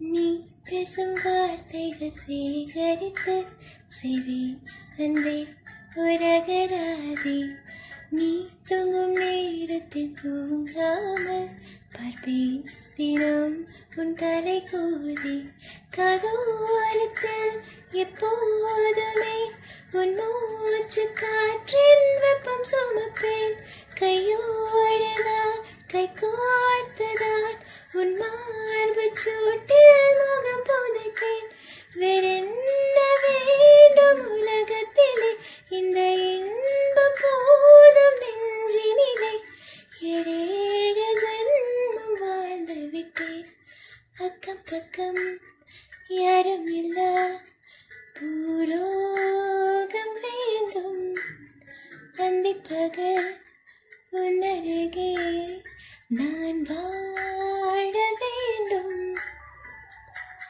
நீ பேசும் வார்த்தைகள் சேகரித்து செய்வேன் அன்பே உரகராதி நீ தூங்கும் நேரத்தில் தூங்காமல் பார்ப்பேன் தினம் உன் தலை கூதி கதோரத்தில் எப்போதுமே உன் மூச்சு காற்றின் வெப்பம் சுமப்பேன். கையோடு நான் அக்கம் பக்கம் யாரும் இல்லா பூலோகம் வேண்டும் அந்திப்பகல் உன்னருகே நான் வாழ வேண்டும்